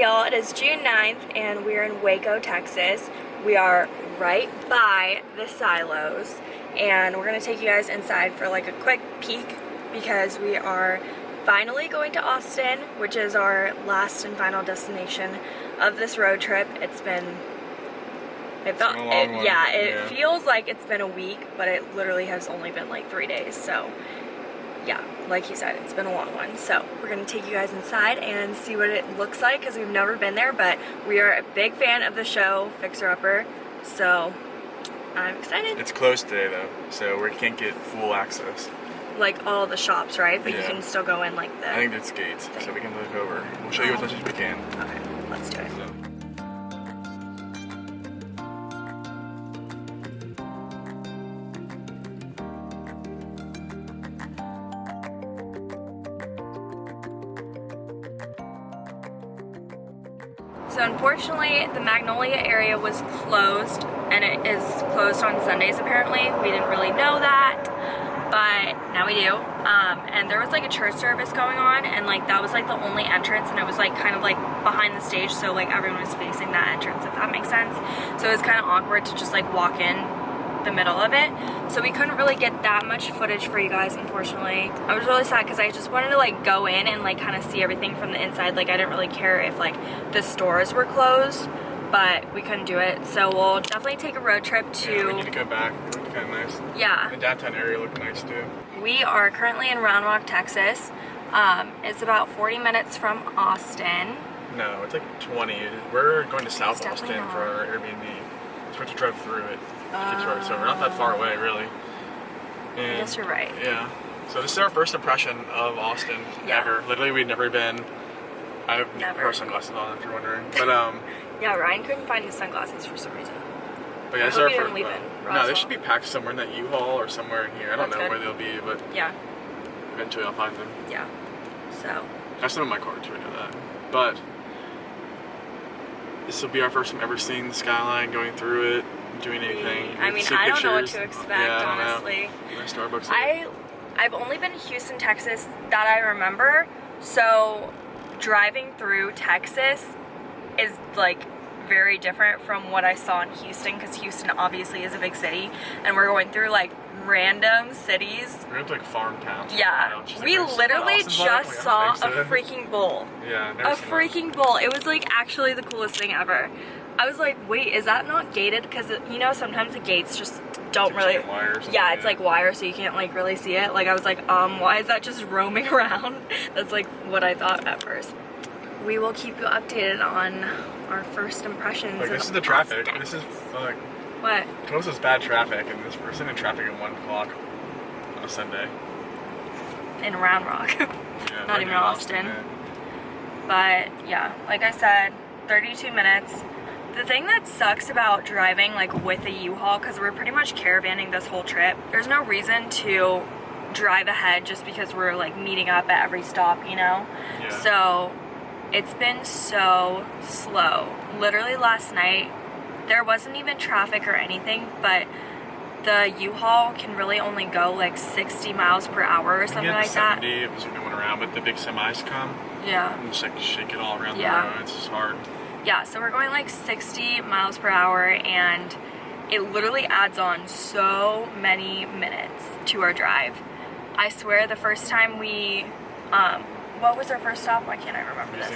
Y'all, it is June 9th and we're in Waco, Texas. We are right by the silos and we're gonna take you guys inside for like a quick peek because we are finally going to Austin, which is our last and final destination of this road trip. It's been it felt, it, yeah, it yeah. feels like it's been a week, but it literally has only been like three days. So yeah, like he said, it's been a long one. So we're gonna take you guys inside and see what it looks like because we've never been there, but we are a big fan of the show Fixer Upper. So I'm excited. It's closed today though, so we can't get full access. like all the shops, right? But you can still go in like the. I think it's gates, so we can look over. We'll show you as much as we can. Okay, let's do it. So. So unfortunately, the Magnolia area was closed, and it is closed on Sundays apparently. We didn't really know that, but now we do. Um, and there was like a church service going on, and like that was like the only entrance, and it was like kind of like behind the stage, so like everyone was facing that entrance, if that makes sense. So it was kind of awkward to just like walk in the middle of it. So we couldn't really get that much footage for you guys, unfortunately. I was really sad because I just wanted to like go in and like kind of see everything from the inside. Like I didn't really care if like the stores were closed, but we couldn't do it. So we'll definitely take a road trip Yeah, we need to, to go back. It looked kind of nice. yeah. The downtown area looked nice too. We are currently in Round Rock, Texas. Um, it's about 40 minutes from Austin. No, it's like 20. We're going to South It's Austin for our Airbnb. So we have to drive through it. To so we're not that far away, really. And, guess you're right. Yeah. So this is our first impression of Austin Yeah. ever. Literally, we'd never been. I have Never. our sunglasses on, if you're wondering. But um, Yeah, Ryan couldn't find his sunglasses for some reason. but yeah, I hope our first. didn't leave it, no, they should be packed somewhere in that U-Haul or somewhere in here. I don't That's know good. where they'll be, but Yeah, eventually I'll find them. yeah. So, I have some in my car too, I know that. But this will be our first time ever seeing the skyline, going through it, doing anything. I mean, I don't know what to expect, yeah, I honestly. Starbucks I, I've only been to Houston, Texas that I remember. So driving through Texas is like very different from what I saw in Houston because Houston obviously is a big city and we're going through like random cities. We're going to like farm towns. Yeah, like, we "There's literally just Like, saw a freaking bull. Yeah, A freaking bull. It was like actually the coolest thing ever. I was like, wait, is that not gated? Because you know sometimes the gates just don't really. Yeah, it's like wire, so you can't like really see it. Like I was like, um, why is that just roaming around? That's like what I thought at first. We will keep you updated on our first impressions. Like this is the traffic. Austin. This is like what? close is bad traffic, and this person in traffic at one o'clock on a Sunday. in Round Rock. Yeah, Not even in Austin. yeah. but yeah, like I said, 32 minutes. The thing that sucks about driving like with a U-Haul, because we're pretty much caravanning this whole trip, there's no reason to drive ahead just because we're like meeting up at every stop, you know? Yeah. So it's been so slow. Literally last night, there wasn't even traffic or anything, but the U-Haul can really only go like 60 miles per hour or something like that. 70 if no one around, but the big semis come Yeah. and just like shake it all around Yeah. the road. It's just hard. Yeah, so we're going like 60 miles per hour and it literally adds on so many minutes to our drive. I swear the first time we, um, what was our first stop? Why can't I remember this?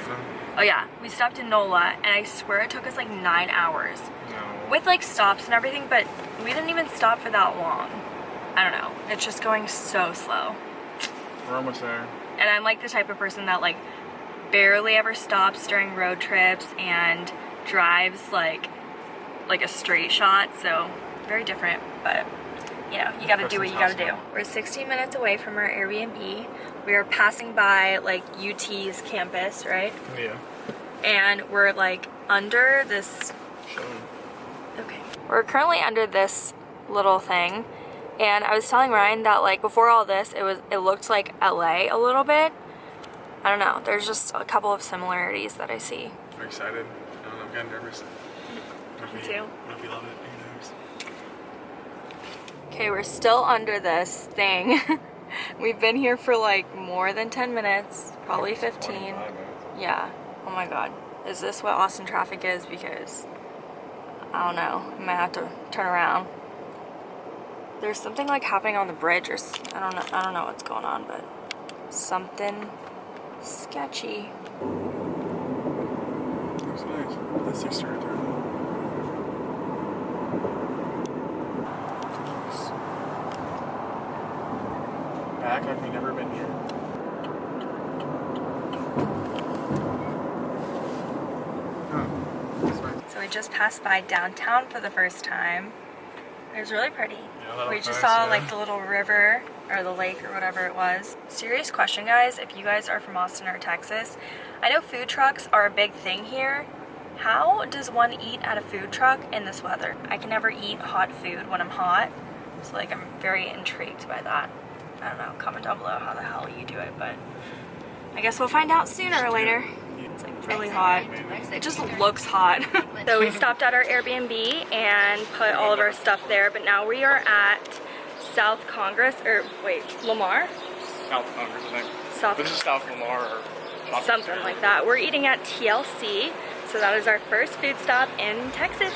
Oh yeah, we stopped in NOLA and I swear it took us like nine hours No. with like stops and everything, but we didn't even stop for that long. I don't know, it's just going so slow. We're almost there. And I'm like the type of person that like barely ever stops during road trips and drives like like a straight shot. So very different, but you know, you gotta do what you gotta do. We're 16 minutes away from our Airbnb. We are passing by like UT's campus, right? Oh, yeah. And we're like under this Okay. We're currently under this little thing, and I was telling Ryan that like before all this, it was it looked like LA a little bit. I don't know. There's just a couple of similarities that I see. I'm excited. I don't know, I'm kind of nervous. Me too. What if we love it? Okay, we're still under this thing. We've been here for like more than 10 minutes, probably 15. minutes. Yeah. Oh my god. Is this what Austin traffic is? Because I don't know. I might have to turn around. There's something like happening on the bridge, or I don't know. I don't know what's going on, but something sketchy. Looks nice. That six right there. Nice. Back we never been here. That's. So we just passed by downtown for the first time. It was really pretty. Yeah, we just nice, saw yeah. like the little river or the lake or whatever it was. Serious question, guys. If you guys are from Austin or Texas, I know food trucks are a big thing here. How does one eat at a food truck in this weather? I can never eat hot food when I'm hot. So like I'm very intrigued by that. I don't know. Comment down below how the hell you do it, but I guess we'll find out sooner or later. It's like really hot. It just looks hot. so we stopped at our Airbnb and put all of our stuff there, but now we are at South Congress, or wait, Lamar? South Congress, I think. South, This is South Lamar or Shopping something Center. like that. We're eating at TLC, so that is our first food stop in Texas.